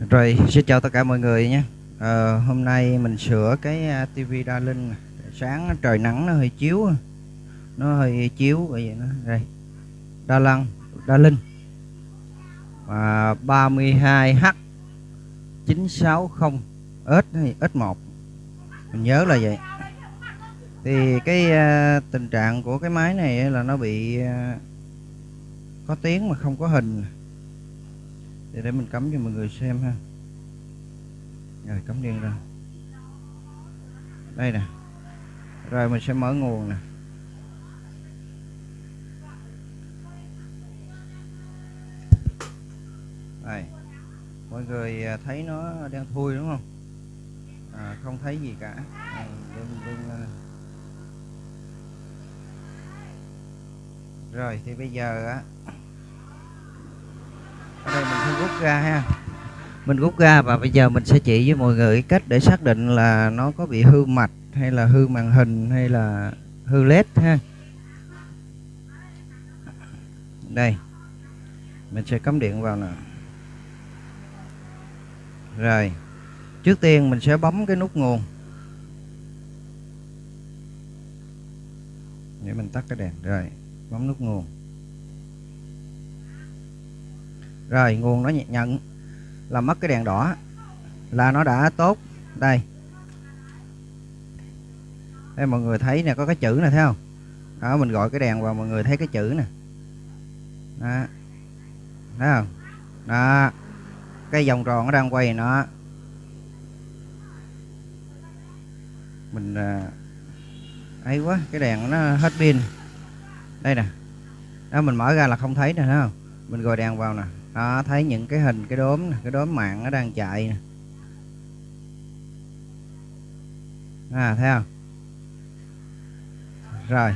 Rồi, xin chào tất cả mọi người nhé. à, hôm nay mình sửa cái à, TV tivi đa linh. Sáng trời nắng nó hơi chiếu, à. nó hơi chiếu vậy nó đây. Đa lăng, đa linh. Và 32H 960 S S1. Mình nhớ là vậy. Thì cái à, tình trạng của cái máy này là nó bị à, có tiếng mà không có hình để để mình cắm cho mọi người xem ha. Rồi cắm điện ra. Đây nè. Rồi mình sẽ mở nguồn nè. Đây. Mọi người à, thấy nó đang thui đúng không? À, không thấy gì cả. À, đừng, đừng. Rồi thì bây giờ á rút ra ha. Mình rút ra và bây giờ mình sẽ chỉ với mọi người cách để xác định là nó có bị hư mạch hay là hư màn hình hay là hư led ha. Đây. Mình sẽ cắm điện vào nè. Rồi. Trước tiên mình sẽ bấm cái nút nguồn. Để mình tắt cái đèn. Rồi. Bấm nút nguồn. Rồi, nguồn nó nhận là mất cái đèn đỏ. Là nó đã tốt. Đây. Đây mọi người thấy nè, có cái chữ này thấy không? Đó, mình gọi cái đèn vào, mọi người thấy cái chữ nè. Đó. Thấy không? Đó. Cái vòng tròn nó đang quay nó. Mình à, ấy quá, cái đèn nó hết pin. Đây nè. Đó, mình mở ra là không thấy nè, thấy không? Mình gọi đèn vào nè đó, thấy những cái hình, cái đốm cái đốm mạng nó đang chạy nè. À thấy không? Rồi.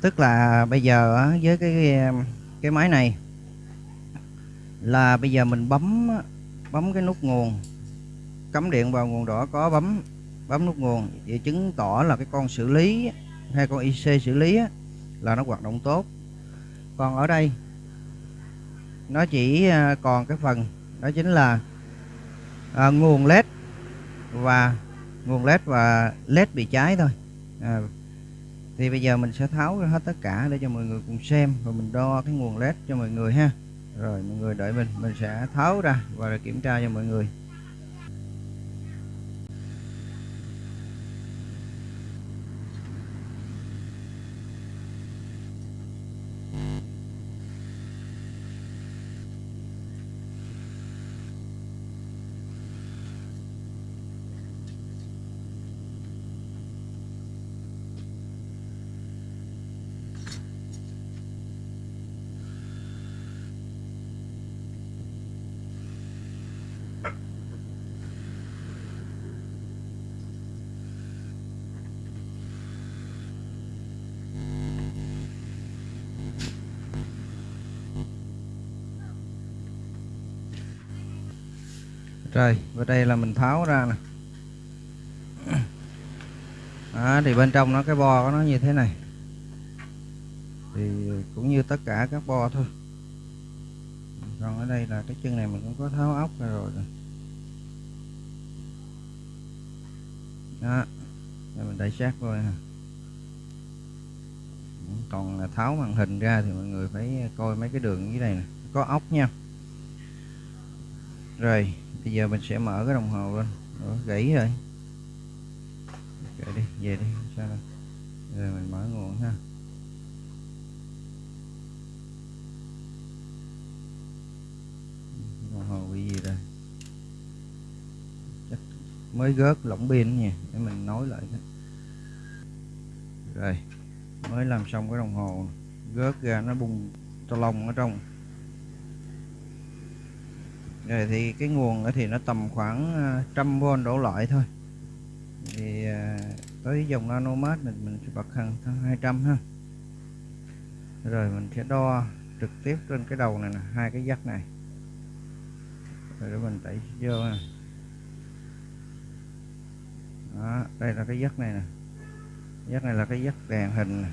Tức là bây giờ với cái cái máy này là bây giờ mình bấm bấm cái nút nguồn. Cắm điện vào nguồn đỏ có bấm bấm nút nguồn vậy chứng tỏ là cái con xử lý, hay con IC xử lý là nó hoạt động tốt. Còn ở đây nó chỉ à, còn cái phần đó chính là à, nguồn led và nguồn led và led bị cháy thôi. À, thì bây giờ mình sẽ tháo ra hết tất cả để cho mọi người cùng xem và mình đo cái nguồn led cho mọi người ha. Rồi mọi người đợi mình mình sẽ tháo ra và kiểm tra cho mọi người. Rồi, và đây là mình tháo ra nè. Đó, thì bên trong nó cái bo của nó như thế này. Thì cũng như tất cả các bo thôi. Còn ở đây là cái chân này mình cũng có tháo ốc ra rồi. Đó. Đây mình đẩy sát coi ha. Còn là tháo màn hình ra thì mọi người phải coi mấy cái đường dưới này nè, có ốc nha. Rồi, bây giờ mình sẽ mở cái đồng hồ lên. Đó, gãy rồi. Kệ đi về đi. Sao đâu? Rồi mình mở nguồn ha. Đồng hồ bị gì đây chắc mới gớt lỏng pin nha để mình nối lại rồi mới làm xong cái đồng hồ. Gớt ra nó bung to lông ở trong rồi thì cái nguồn thì nó tầm khoảng ờ, trăm v đổ lại thôi. Thì ờ, tới dòng nanomat mình mình sẽ bật hàng 200 ha. Rồi mình sẽ đo trực tiếp trên cái đầu này nè hai cái dắt này. Rồi để mình tẩy vô ha. Đó, đây là cái dắt này nè. Dắt này là cái dắt đèn hình này.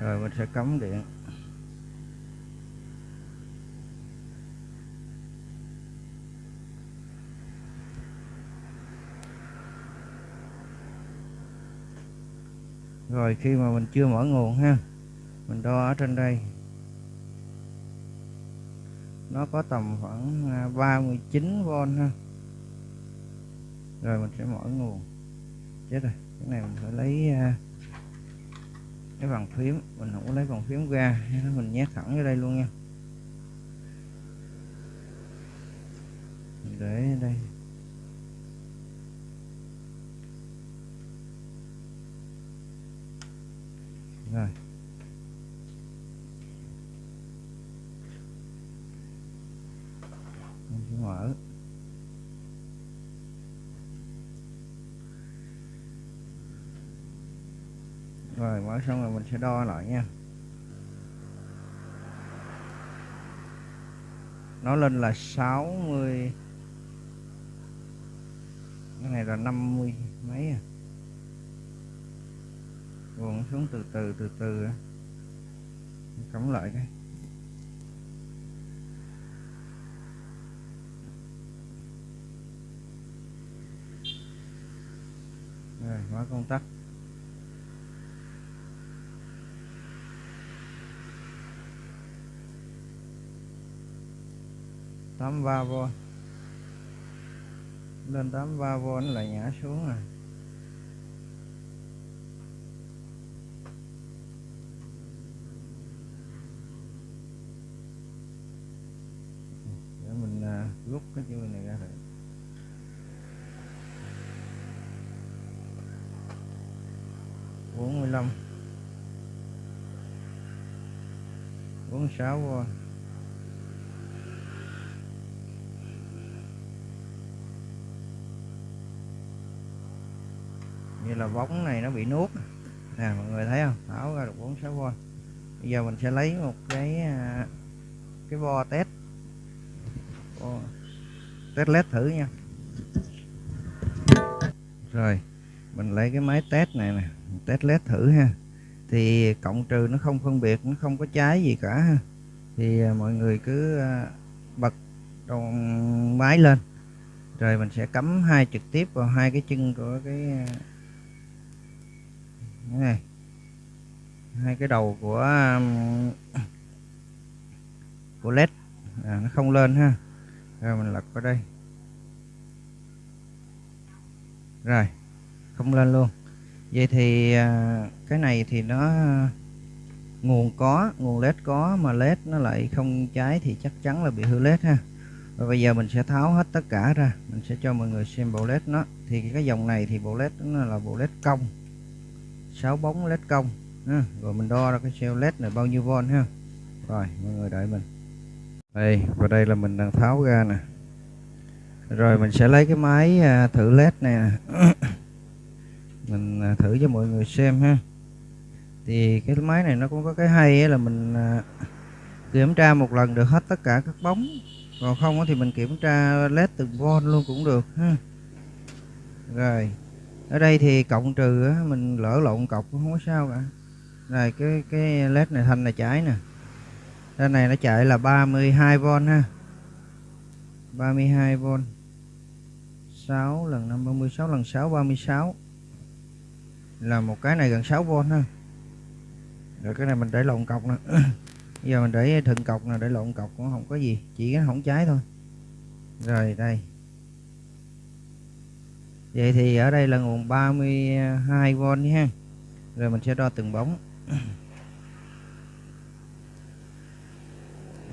rồi mình sẽ cắm điện. Rồi khi mà mình chưa mở nguồn ha, mình đo ở trên đây. Nó có tầm khoảng à, 39V ha. Rồi mình sẽ mở nguồn. Chết rồi, cái này mình phải lấy à, cái bàn phím. Mình không có lấy bàn phím ra mình nhét thẳng vô đây luôn nha. Mình để đây. Rồi. Mình sẽ mở. Rồi, mở xong rồi mình sẽ đo lại nha. Nó lên là 60 cái này là 50 mấy à? Buồn xuống từ từ từ từ cắm lại cái. Rồi, mở công tắc. Tám ba v lên tám ba v nó lại nhả xuống rồi để mình à, rút cái chữ này ra? Thử bốn mươi lăm. Bốn sáu v như là bóng này nó bị nuốt nè. Mọi người thấy không? Tháo ra được 46V bây giờ mình sẽ lấy một cái à, cái bo test. Bo test led thử nha. Rồi mình lấy cái máy test này nè test led thử ha. Thì cộng trừ nó không phân biệt nó không có trái gì cả ha. Thì à, mọi người cứ à, bật đầu máy lên. Rồi mình sẽ cắm hai trực tiếp vào hai cái chân của cái à, này. Hai cái đầu của của led. À, nó không lên ha rồi, mình lật qua đây. Rồi, không lên luôn. Vậy thì à, cái này thì nó, nguồn có, nguồn led có mà led nó lại không cháy thì chắc chắn là bị hư led ha. Và bây giờ mình sẽ tháo hết tất cả ra. Mình sẽ cho mọi người xem bộ led nó. Thì cái dòng này thì bộ led nó là bộ led cong. 6 bóng led công ha. rồi mình đo ra cái cell led này bao nhiêu volt ha. Rồi, mọi người đợi mình đây, và đây là mình đang tháo ra nè. Rồi mình sẽ lấy cái máy à, thử led này nè. Mình à, thử cho mọi người xem ha. Thì cái máy này nó cũng có cái hay là mình à, kiểm tra một lần được hết tất cả các bóng. Còn không thì mình kiểm tra led từng volt luôn cũng được ha. Rồi, ở đây thì cộng trừ mình lỡ lộn cọc cũng không có sao cả. Này cái cái led này thanh là trái nè đây này nó chạy là 32V ha. 32V 6 lần 5 36 lần 6 36 là một cái này gần 6V ha. Rồi cái này mình để lộn cọc nè. Bây giờ mình để thượng cọc nè, để lộn cọc cũng không có gì. Chỉ nó không cháy thôi. Rồi đây. Vậy thì ở đây là nguồn 32V nha. Rồi mình sẽ đo từng bóng.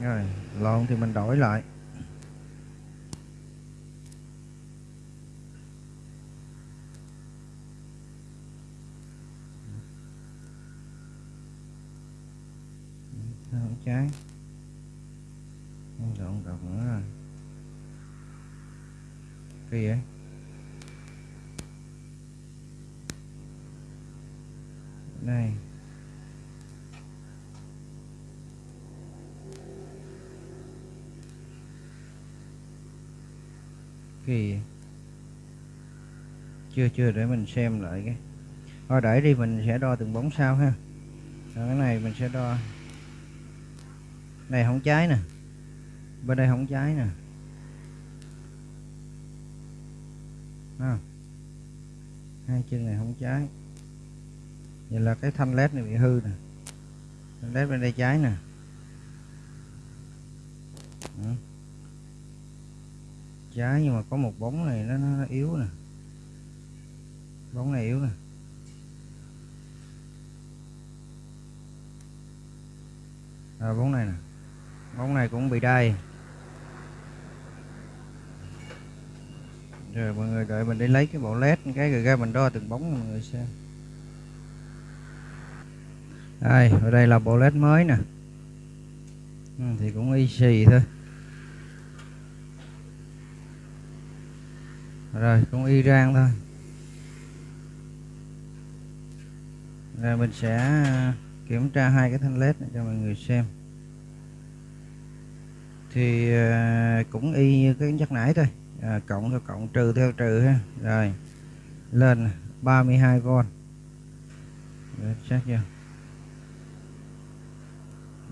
rồi, lộn thì mình đổi lại. Không trái. Không lộn cọc nữa rồi. Cái gì vậy? Đây. Kỳ chưa chưa, để mình xem lại cái. Thôi, để đi, mình sẽ đo từng bóng sau ha. Rồi, cái này mình sẽ đo. Này, không trái nè. Bên đây không trái nè. À. hai chân này không trái. Vậy là cái thanh led này bị hư nè. Thanh led bên đây trái nè. À trái nhưng mà có một bóng này nó, nó yếu nè. Bóng này yếu nè. À, bóng này nè. Bóng này cũng bị đai. Rồi mọi người đợi mình đi lấy cái bộ led cái rồi ra mình đo từng bóng mọi người xem. Đây ở đây là bộ led mới nè. Ừ, thì cũng y xì thôi. Rồi cũng y rang thôi. Rồi mình sẽ ờ, kiểm tra hai cái thanh led này cho mọi người xem. Thì ờ, cũng y như cái nhắc nãy thôi. À, cộng theo cộng trừ theo trừ ha. Rồi lên 32V Để chắc chưa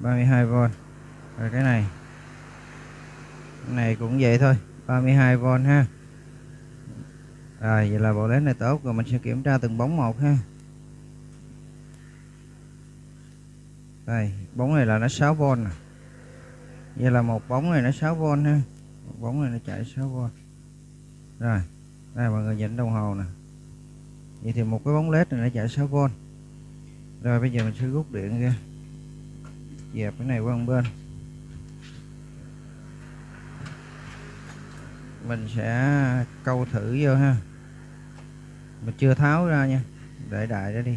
32V rồi cái này. Cái này cũng vậy thôi 32V ha rồi vậy là bộ led này tốt, rồi mình sẽ kiểm tra từng bóng một ha. Đây, bóng này là nó 6V nè. Vậy là một bóng này nó 6V ha. Một bóng này nó chạy 6V rồi, đây, mọi người nhìn đồng hồ nè. Vậy thì một cái bóng led này nó chạy 6V rồi, bây giờ mình sẽ rút điện ra. Dẹp cái này qua một bên. Mình sẽ câu thử vô ha mình chưa tháo ra nha. Để đại đó đi.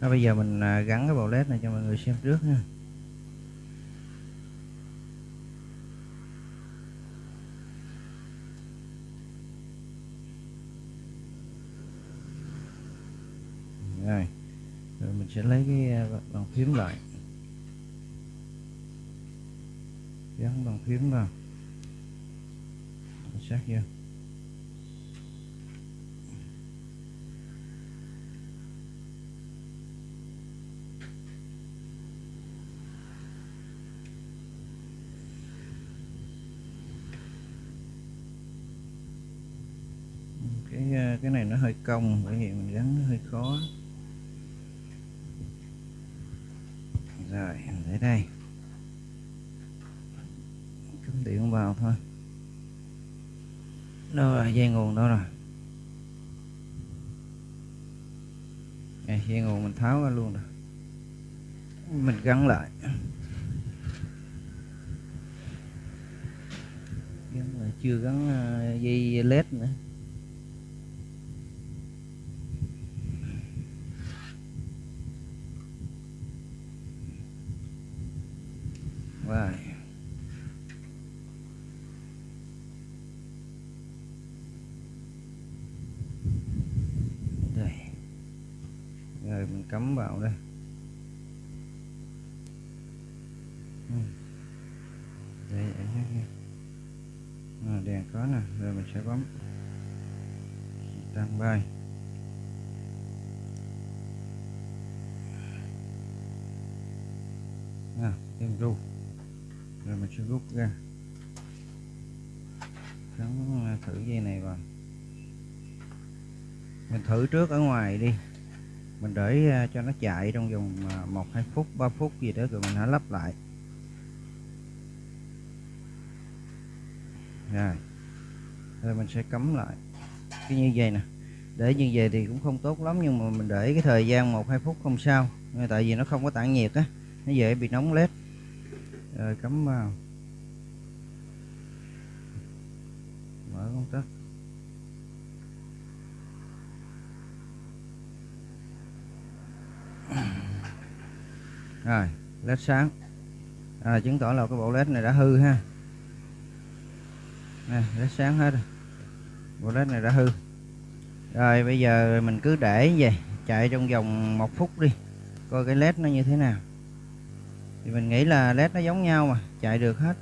Đó, bây giờ mình à, gắn cái bộ led này cho mọi người xem trước nha. Rồi. Rồi mình sẽ lấy cái à, bàn phím lại. Gắn bàn phím vào. Xác vô. Cái cái này nó hơi cong, bởi vì mình gắn nó hơi khó. Rồi để đây. Cắm điện vào thôi. Đâu rồi dây nguồn đâu rồi. Dây nguồn mình tháo ra luôn rồi. Mình gắn lại. Gắn lại, chưa gắn ờ, dây led nữa. Rồi. Đây. Rồi mình cắm vào đây. Ừ. Đây vậy nhé. À, đèn có nè, rồi mình sẽ bấm tăng bay. À, em ru rồi sẽ rút ra gắn thử dây này vào. Mình thử trước ở ngoài đi. Mình để à, cho nó chạy trong vòng à, một hai phút 3 phút gì đó rồi mình hãy lắp lại. Rồi. Rồi mình sẽ cấm lại. Cái như vậy nè. Để như vậy thì cũng không tốt lắm nhưng mà mình để cái thời gian một hai phút không sao. Tại vì nó không có tản nhiệt á. Nó dễ bị nóng led rồi cắm vào. Mở công tắc. Rồi led sáng. À, chứng tỏ là cái bộ led này đã hư ha. Nè led sáng hết rồi. Bộ led này đã hư. Rồi bây giờ mình cứ để như vậy chạy trong vòng một phút đi coi cái led nó như thế nào. Thì mình nghĩ là led nó giống nhau mà chạy được hết.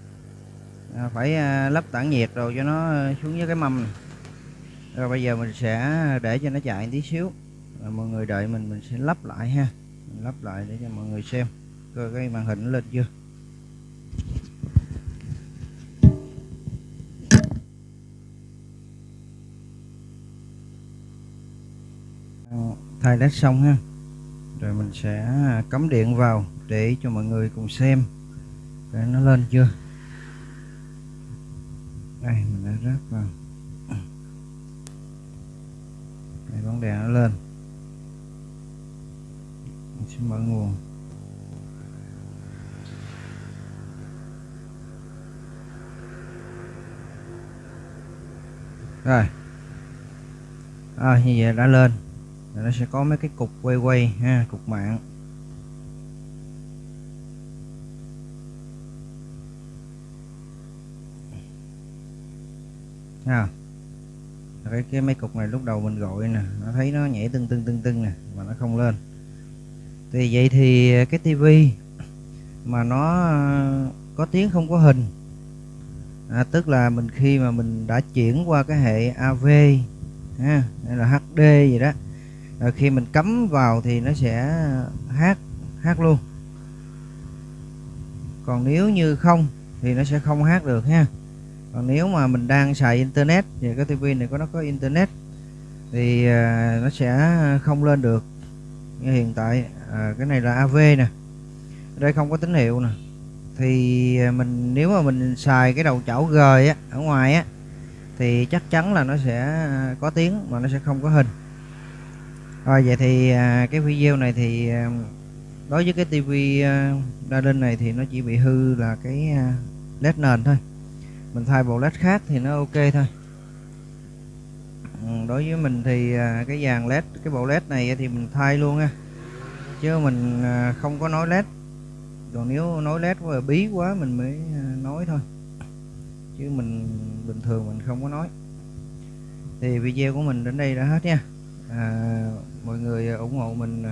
À, phải à, lắp tản nhiệt rồi cho nó à, xuống với cái mâm này. rồi bây giờ mình sẽ để cho nó chạy tí xíu. Rồi mọi người đợi mình mình sẽ lắp lại ha. Mình lắp lại để cho mọi người xem coi cái màn hình lên chưa. Thay led xong ha. Rồi mình sẽ cắm điện vào để cho mọi người cùng xem. Để nó lên chưa? Đây mình đã ráp vào. Đây bóng đèn nó lên. Mình sẽ mở nguồn. Rồi. À, như vậy đã lên. Rồi nó sẽ có mấy cái cục quay quay ha cục mạng. Ha cái cái mấy cục này lúc đầu mình gọi nè nó thấy nó nhảy tưng tưng tưng tưng nè mà nó không lên. Thì vậy thì cái tivi mà nó có tiếng không có hình. À, tức là mình khi mà mình đã chuyển qua cái hệ AV ha hay là HD gì đó rồi khi mình cắm vào thì nó sẽ hát hát luôn. Còn nếu như không thì nó sẽ không hát được ha còn nếu mà mình đang xài internet thì cái tivi này có nó có internet thì à, nó sẽ không lên được. Như hiện tại à, cái này là AV nè. Đây không có tín hiệu nè. Thì à, mình nếu mà mình xài cái đầu chảo G á ở ngoài á thì chắc chắn là nó sẽ à, có tiếng mà nó sẽ không có hình. Rồi vậy thì à, cái video này thì à, đối với cái tivi à, đa linh này thì nó chỉ bị hư là cái led nền thôi mình thay bộ led khác thì nó ok thôi. Ừ, đối với mình thì à, cái dàn led cái bộ led này thì mình thay luôn á. Chứ mình à, không có nói led. Còn nếu nói led quá bí quá mình mới à, nói thôi. Chứ mình bình thường mình không có nói. Thì video của mình đến đây đã hết nha. À, mọi người ủng hộ mình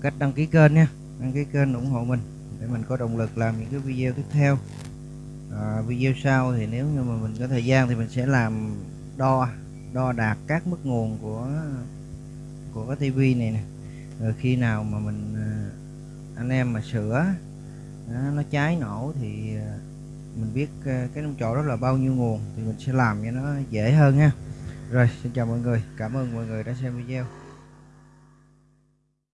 cách đăng ký kênh nha. Đăng ký kênh ủng hộ mình để mình có động lực làm những cái video tiếp theo à, video sau thì nếu như mà mình có thời gian thì mình sẽ làm đo đo đạt các mức nguồn của của cái tivi này nè. Rồi khi nào mà mình à, anh em mà sửa à, nó cháy nổ thì à, mình biết cái nông trọ đó là bao nhiêu nguồn thì mình sẽ làm cho nó dễ hơn ha. Rồi xin chào mọi người. Cảm ơn mọi người đã xem video.